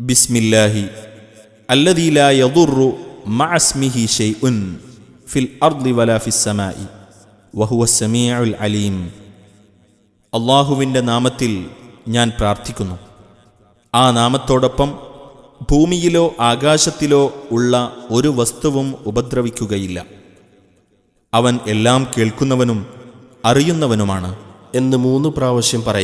ബിസ്മില്ലാഹി അല്ലദീല യദുറു മഅസ്മിഹി ഷൈഉൻ ഫിൽ അർദി വലാ ഫിസ്സമായി വഹുവ സമീഉൽ അലീം. അള്ളാഹുവിന്റെ നാമത്തിൽ ഞാൻ പ്രാർത്ഥിക്കുന്നു. ആ നാമത്തോടൊപ്പം ഭൂമിയിലോ ആകാശത്തിലോ ഉള്ള ഒരു വസ്തുവും ഉപദ്രവിക്കുകയില്ല. അവൻ എല്ലാം കേൾക്കുന്നവനും അറിയുന്നവനുമാണ് എന്ന് മൂന്ന് പ്രാവശ്യം പറയും.